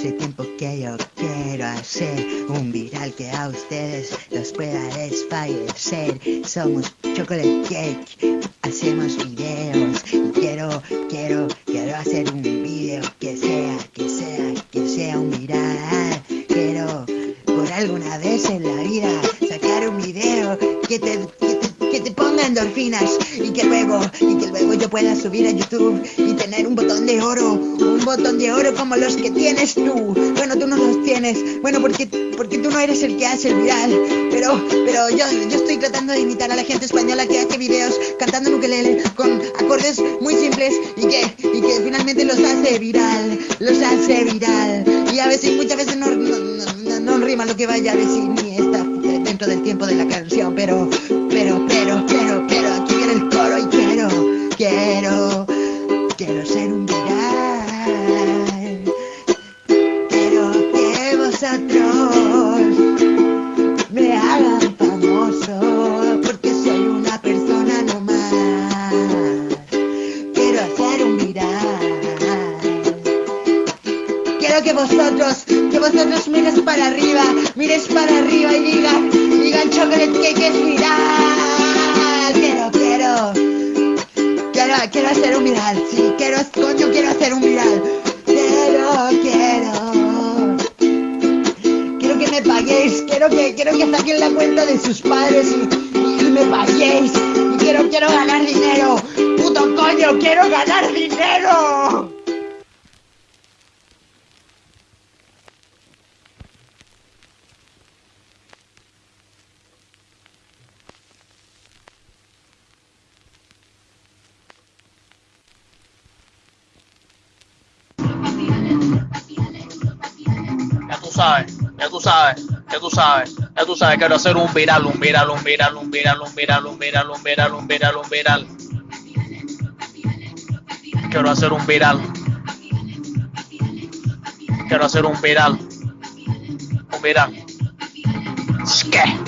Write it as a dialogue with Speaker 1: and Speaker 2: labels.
Speaker 1: hace tiempo que yo quiero hacer un viral que a ustedes los pueda desfallecer. Somos Chocolate Cake, hacemos videos y quiero, quiero, quiero hacer un video que sea, que sea, que sea un viral. Quiero por alguna vez en la vida sacar un video que te, que te, ponga endorfinas y que luego, y que luego yo pueda subir a YouTube y tener un botón de oro, un botón de oro como los que tienes tú. Bueno, tú no los tienes, bueno, porque, porque tú no eres el que hace el viral, pero, pero yo, yo estoy tratando de imitar a la gente española que hace videos cantando en con acordes muy simples y que, y que finalmente los hace viral, los hace viral. Y a veces, muchas veces no, no, no, no rima lo que vaya a decir ni está dentro del tiempo de la canción, pero, Quiero que vosotros, que vosotros mires para arriba, mires para arriba y digan, digan chocolate cake es viral. Quiero, quiero, quiero, quiero hacer un viral, sí, quiero, coño, quiero hacer un viral. Quiero, quiero. Quiero que me paguéis, quiero que, quiero que saquen la cuenta de sus padres y, y me paguéis. Y quiero, quiero ganar dinero. Puto coño, quiero ganar dinero.
Speaker 2: Tú sabes, ya tú sabes, ya tú sabes, ya tú sabes, quiero hacer un viral, un viral, un viral, un viral, un viral, un viral, un viral, un viral, un viral. Quiero hacer un viral. Quiero hacer un viral. Un viral. ¿Qué?